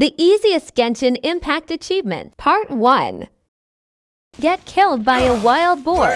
The easiest Genshin Impact achievement, Part 1. Get killed by a wild boar.